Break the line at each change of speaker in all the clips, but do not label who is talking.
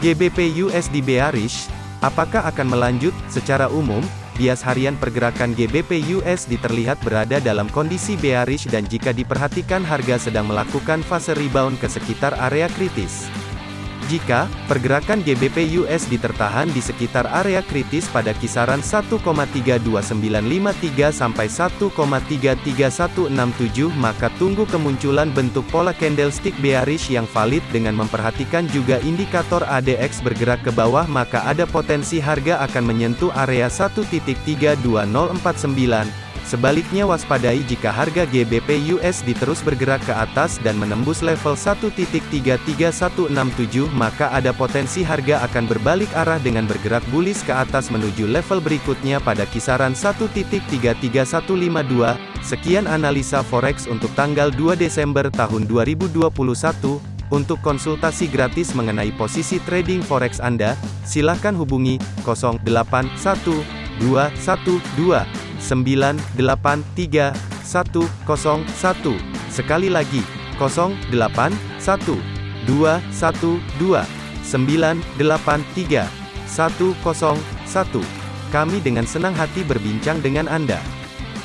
GBP USD bearish, apakah akan melanjut? Secara umum, bias harian pergerakan GBP USD terlihat berada dalam kondisi bearish dan jika diperhatikan harga sedang melakukan fase rebound ke sekitar area kritis. Jika pergerakan GBP USD tertahan di sekitar area kritis pada kisaran 1,32953 sampai 1,33167 maka tunggu kemunculan bentuk pola candlestick bearish yang valid dengan memperhatikan juga indikator ADX bergerak ke bawah maka ada potensi harga akan menyentuh area 1.32049 Sebaliknya waspadai jika harga GBP USD terus bergerak ke atas dan menembus level 1.33167 maka ada potensi harga akan berbalik arah dengan bergerak bullish ke atas menuju level berikutnya pada kisaran 1.33152. Sekian analisa forex untuk tanggal 2 Desember tahun 2021. Untuk konsultasi gratis mengenai posisi trading forex Anda, silakan hubungi 081212 983 101. Sekali lagi, 08 1 2 1 2 983 101. Kami dengan senang hati berbincang dengan Anda.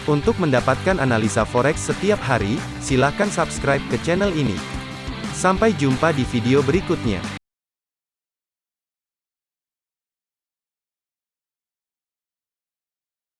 Untuk mendapatkan analisa forex setiap hari, silakan subscribe ke channel ini. Sampai jumpa di video berikutnya.